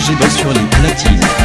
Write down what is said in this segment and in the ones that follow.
j'ai bien sur les platines.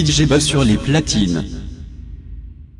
DJ Buzz sur les platines.